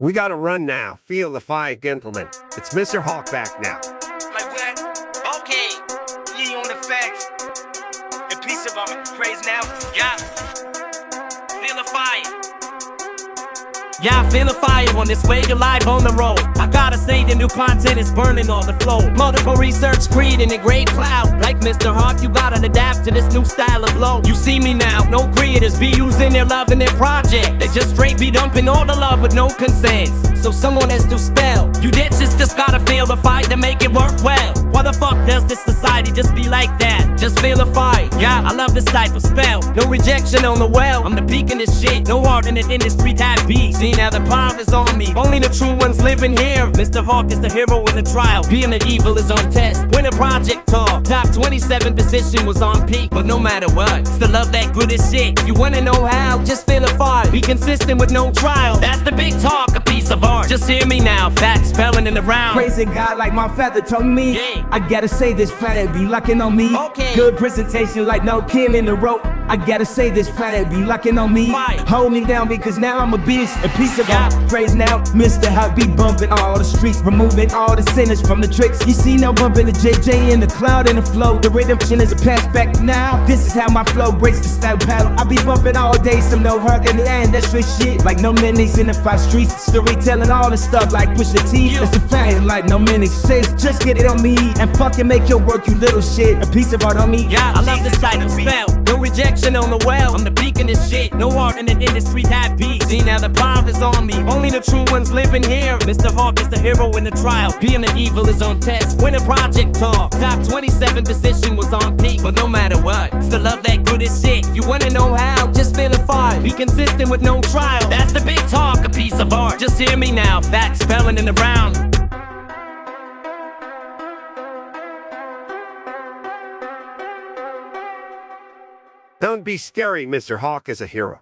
We gotta run now. Feel the fire, gentlemen. It's Mr. Hawk back now. Like what? Okay. Ye on the facts. And peace of our praise now. Yeah. Feel the fire. Yeah, I feel the fire on this way to live on the road. I the new content is burning all the flow. Multiple research creating a great cloud. Like Mr. Hawk, you gotta adapt to this new style of flow. You see me now, no creators be using their love in their project. They just straight be dumping all the love with no consent. So someone has to spell. You ditches just gotta feel the fight to make it work well. Why the fuck does this society just be like that? Just feel the fight. Yeah, I love this type of spell. No rejection on the well. I'm the peak in this shit. No art in the industry type beat. See now the power is on me. Only the true ones living here. Mr. Hawk is the hero in the trial. Being an evil is on test. When a project talk, top 27 position was on peak. But no matter what, still love that good as shit. You wanna know how, just feel the fire. Be consistent with no trial. That's the big talk, Just hear me now, facts spelling in the round. Praising God like my feather told me. Yeah. I gotta say this planet be lucking on me. Okay. Good presentation like no king in the rope. I gotta say this planet be lucking on me. Hold me down because now I'm a beast. A piece of Yeah. art. Praise now, Mr. Hot be bumping all the streets, removing all the sinners from the tricks. You see now bumping the JJ in the cloud and the flow. The redemption is a pass back now. This is how my flow breaks the style paddle. I be bumping all day, some no hurt in the end. That's straight shit. Like no minis in the five streets. Storytelling all the stuff like push the T. That's a fact. Like no mini says, just get it on me and fucking make your work, you little shit. A piece of art on me. Yeah, I love the sight of spell. No rejection on the well. I'm the beacon of shit. No art in the industry that beat. See now the power is on me. Only the true ones living here. Mr. Hawk is the hero in the trial. Being an evil is on test. When project talk, top 27 position was on peak. But no matter what, still love that good as shit. You wanna know how? Just feel the fire. Be consistent with no trial. That's the big talk, a piece of art. Just hear me now. Facts spelling in the round. Don't be scary, Mr. Hawk is a hero.